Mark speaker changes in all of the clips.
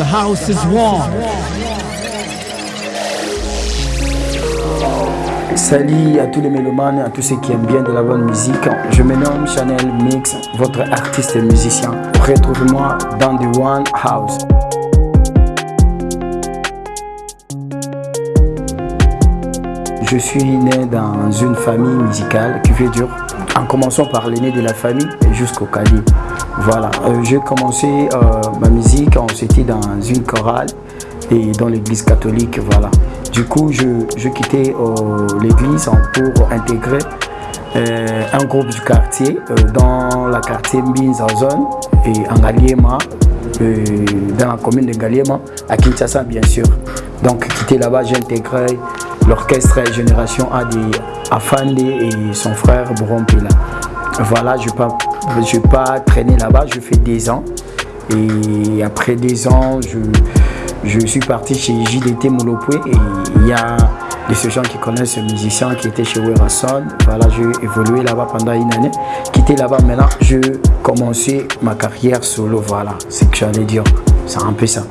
Speaker 1: The house is warm.
Speaker 2: Salut à tous les mélomanes, à tous ceux qui aiment bien de la bonne musique. Je me nomme Chanel Mix, votre artiste et musicien. Retrouvez-moi dans The One House. Je suis né dans une famille musicale qui fait dur, en commençant par l'aîné de la famille jusqu'au calibre. Voilà, euh, j'ai commencé euh, ma musique, on s'était dans une chorale et dans l'église catholique, voilà. Du coup, je, je quittais euh, l'église pour intégrer un groupe du quartier dans la quartier Mbinzazon et en Galiema, dans la commune de Galiema, à Kinshasa bien sûr. Donc, quitté là-bas, j'ai intégré l'orchestre Génération AD Afande et son frère Brompila. Voilà, je n'ai pas, pas traîné là-bas, je fais des ans. Et après des ans, je, je suis parti chez JDT Moulopoué et il y a de ces gens qui connaissent ce musicien qui était chez Werason. Voilà, j'ai évolué là-bas pendant une année. Quitté là-bas maintenant, je commençais ma carrière solo. Voilà, c'est que j'allais dire. C'est un peu ça.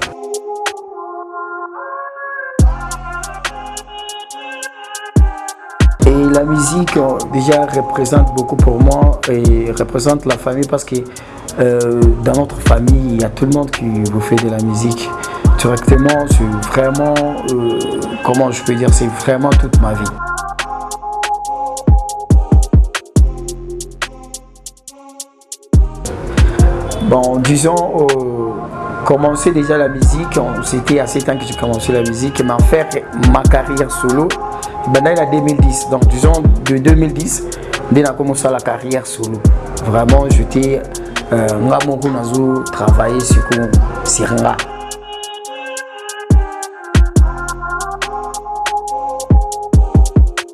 Speaker 2: Et la musique euh, déjà représente beaucoup pour moi et représente la famille parce que euh, dans notre famille, il y a tout le monde qui vous fait de la musique directement. C'est vraiment, euh, comment je peux dire, c'est vraiment toute ma vie. Bon, disons, commencer déjà la musique, c'était assez temps que j'ai commencé la musique, mais en faire ma carrière solo, Maintenant, il a 2010. Donc, disons, de 2010, dès a commencé la carrière solo. Vraiment, j'étais euh, nazo travailler sur Siranga.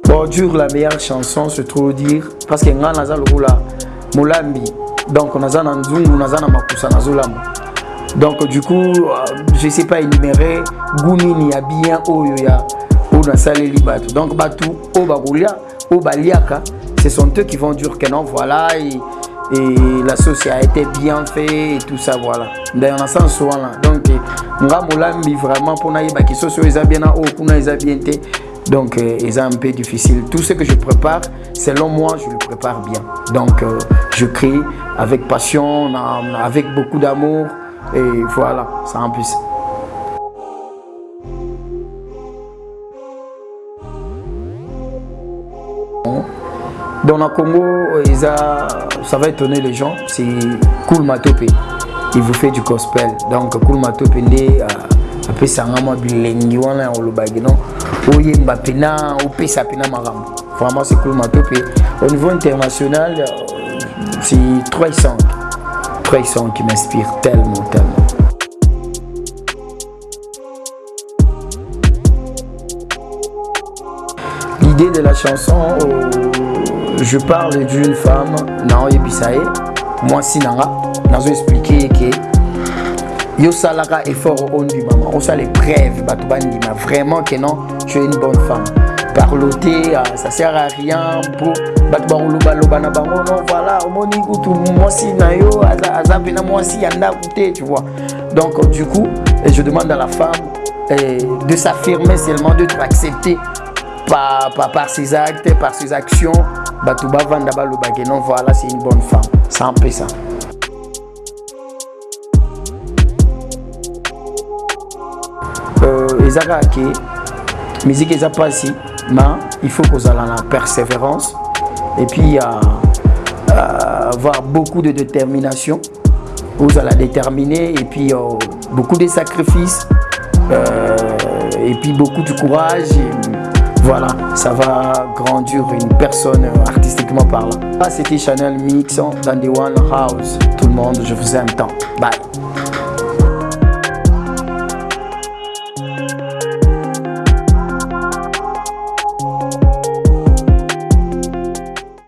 Speaker 2: Bon, dur la meilleure chanson, je trouve dire, parce que nga naza lokola molambi. Donc, naza na nzungu, naza na makusa nazolamba. Donc, du coup, euh, je sais pas énumérer, Goumini a bien oyo ya donc bato oyo bakolia baliaka ce sont eux qui vont dire que non voilà et, et la sauce a été bien fait et tout ça voilà. D'ailleurs na sens wana donc nga molambi vraiment mpona yebaki sauce oyo eza bien na oyo kuna eza bien donc euh, eza un peu difficile. Tout ce que je prépare selon moi je le prépare bien. Donc euh, je crée avec passion avec beaucoup d'amour et voilà c'est un peu Dans le Congo, ça va étonner les gens, c'est Cool Matope. Il vous fait du gospel. Donc Cool Matope, après ça ngama bilengi wana olobaki non? Oyemba pena opesa pena makambo. Vraiment c'est cool matope. Au niveau international c'est 300 300 qui m'inspire tellement tellement. L'idée de la chanson je parle d'une femme naoyebisa ye mwasi nanga nazo explike ke yosalaka effort ondimama osala épreuve bato bandima vraiment que non tu es une bonne femme. Parloter ça sert à rien po bato bakolobaloba na bango non voilà omoni kutu mwasi na yo aza mpena mwasi ya ndako te tu vois. Donc du coup je demande à la femme de s'affirmer seulement de accepter par, par, par ses actes, par ses actions, bato bavanda balobake non voilà c'est une bonne femme. C'est un peu ça euh, ezaka musique eza mpasi ma il faut kozala na persévérance. Et puis euh, avoir beaucoup de détermination. Ozala déterminé et puis euh, beaucoup de sacrifices. Euh, et puis beaucoup de courage voilà, ça va grandir une personne artistiquement parlant. Ah, c'était Chanel Mix dans The One House. Tout le monde, je vous aime tant. Bye.